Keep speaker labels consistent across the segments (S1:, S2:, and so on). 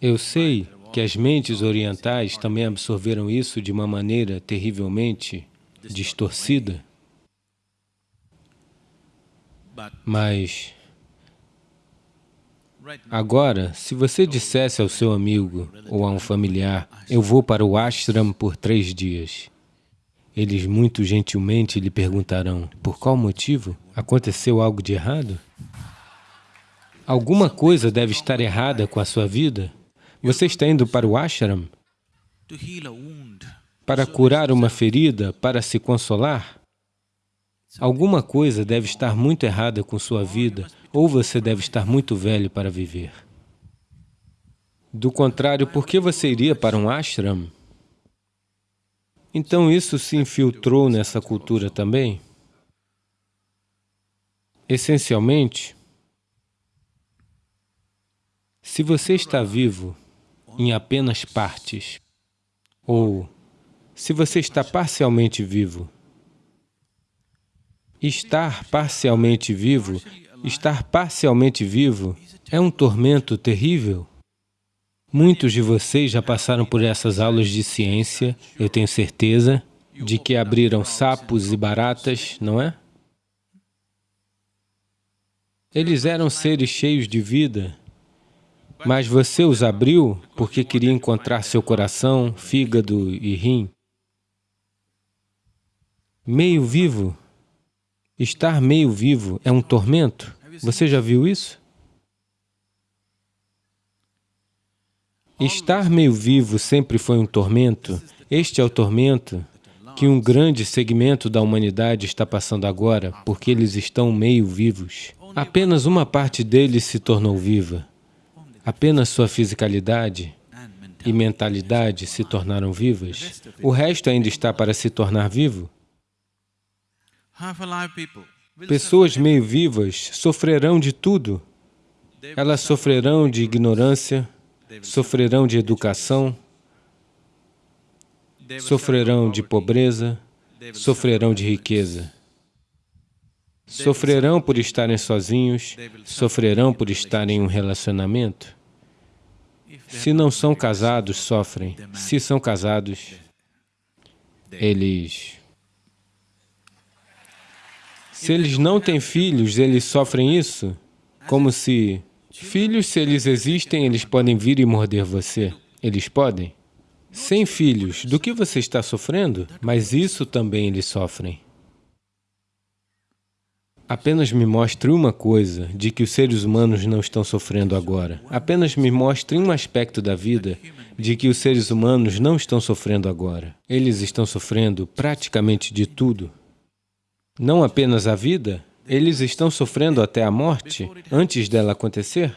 S1: Eu sei que as mentes orientais também absorveram isso de uma maneira terrivelmente distorcida, mas agora, se você dissesse ao seu amigo ou a um familiar, eu vou para o ashram por três dias, eles muito gentilmente lhe perguntarão, por qual motivo? Aconteceu algo de errado? Alguma coisa deve estar errada com a sua vida? Você está indo para o ashram para curar uma ferida, para se consolar? Alguma coisa deve estar muito errada com sua vida, ou você deve estar muito velho para viver. Do contrário, por que você iria para um ashram? Então isso se infiltrou nessa cultura também? Essencialmente, se você está vivo em apenas partes, ou se você está parcialmente vivo, estar parcialmente vivo, estar parcialmente vivo é um tormento terrível. Muitos de vocês já passaram por essas aulas de ciência, eu tenho certeza, de que abriram sapos e baratas, não é? Eles eram seres cheios de vida, mas você os abriu porque queria encontrar seu coração, fígado e rim. Meio vivo, estar meio vivo é um tormento. Você já viu isso? Estar meio vivo sempre foi um tormento. Este é o tormento que um grande segmento da humanidade está passando agora, porque eles estão meio vivos. Apenas uma parte deles se tornou viva. Apenas sua fisicalidade e mentalidade se tornaram vivas. O resto ainda está para se tornar vivo. Pessoas meio vivas sofrerão de tudo. Elas sofrerão de ignorância, sofrerão de educação, sofrerão de pobreza, sofrerão de riqueza. Sofrerão por estarem sozinhos, sofrerão por estarem em um relacionamento. Se não são casados, sofrem. Se são casados, eles... Se eles não têm filhos, eles sofrem isso? Como se... Filhos, se eles existem, eles podem vir e morder você. Eles podem? Sem filhos, do que você está sofrendo? Mas isso também eles sofrem. Apenas me mostre uma coisa de que os seres humanos não estão sofrendo agora. Apenas me mostre um aspecto da vida de que os seres humanos não estão sofrendo agora. Eles estão sofrendo praticamente de tudo. Não apenas a vida, eles estão sofrendo até a morte antes dela acontecer.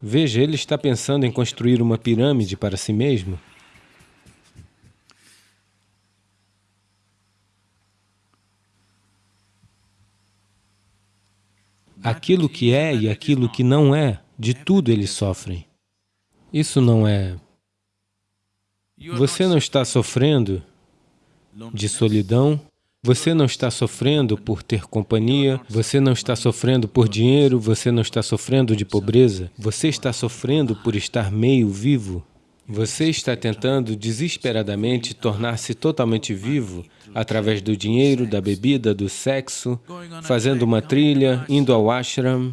S1: Veja, ele está pensando em construir uma pirâmide para si mesmo. Aquilo que é e aquilo que não é, de tudo eles sofrem. Isso não é... Você não está sofrendo de solidão, você não está sofrendo por ter companhia, você não está sofrendo por dinheiro, você não está sofrendo de pobreza, você está sofrendo por estar meio vivo. Você está tentando desesperadamente tornar-se totalmente vivo através do dinheiro, da bebida, do sexo, fazendo uma trilha, indo ao ashram.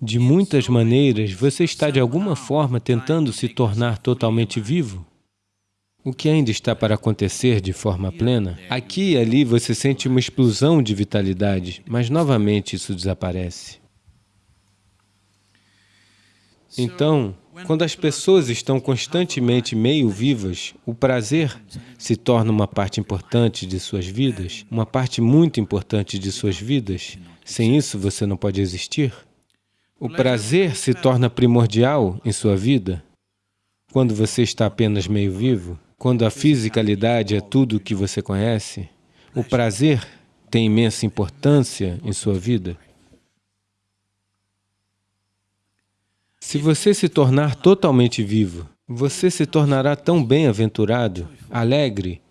S1: De muitas maneiras, você está de alguma forma tentando se tornar totalmente vivo. O que ainda está para acontecer de forma plena? Aqui e ali você sente uma explosão de vitalidade, mas novamente isso desaparece. Então, quando as pessoas estão constantemente meio vivas, o prazer se torna uma parte importante de suas vidas, uma parte muito importante de suas vidas. Sem isso, você não pode existir. O prazer se torna primordial em sua vida quando você está apenas meio vivo, quando a fisicalidade é tudo o que você conhece. O prazer tem imensa importância em sua vida. Se você se tornar totalmente vivo, você se tornará tão bem-aventurado, alegre,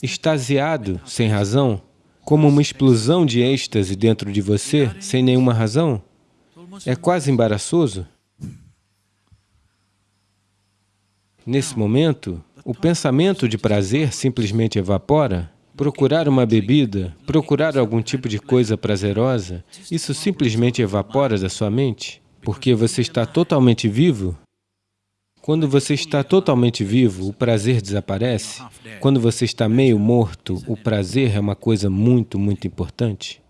S1: extasiado, sem razão, como uma explosão de êxtase dentro de você, sem nenhuma razão. É quase embaraçoso. Nesse momento, o pensamento de prazer simplesmente evapora. Procurar uma bebida, procurar algum tipo de coisa prazerosa, isso simplesmente evapora da sua mente porque você está totalmente vivo. Quando você está totalmente vivo, o prazer desaparece. Quando você está meio morto, o prazer é uma coisa muito, muito importante.